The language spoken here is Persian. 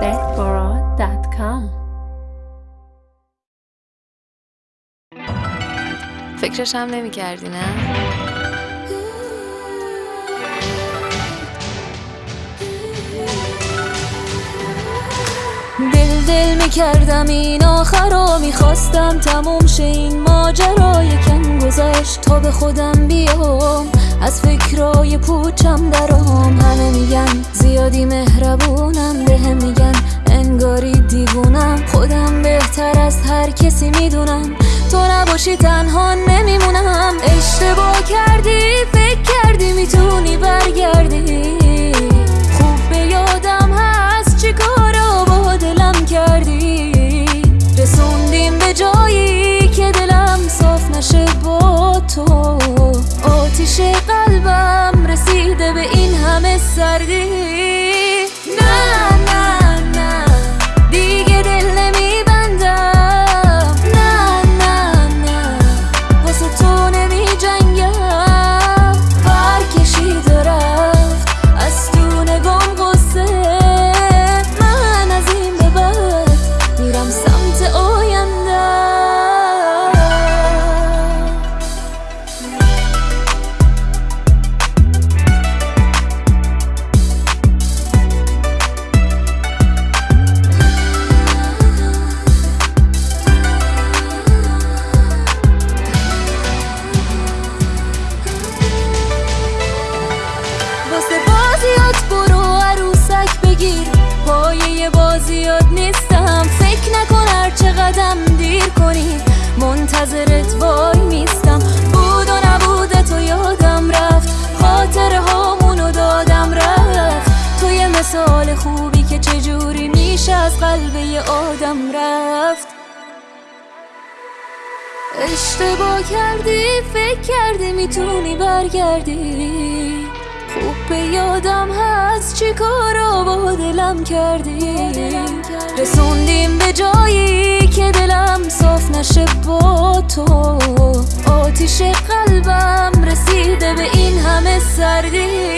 deathbara.com فکرش هم نمی کردی نه؟ می‌کردم این آخر رو می‌خواستم تموم شه این ماجرا یکم گذشت تا به خودم بیام. از فکرای پوچم درام همه میگن زیادی مهربونم. قلبم رسیده به این همه سردی. منتظرت وای میستم. بود و نبود تو یادم رفت. خاطر هامونو دادم رفت. تو یه مثال خوبی که چجوری میشه از قلب آدم رفت. اشتباه کردی فکر کردی می‌تونی برگردی. خوب به یادم هست چی کارا با دلم کردی. رسوندیم به جایی که دلم صاف نشه. با تو. آتیش قلبم رسیده به این همه سردی.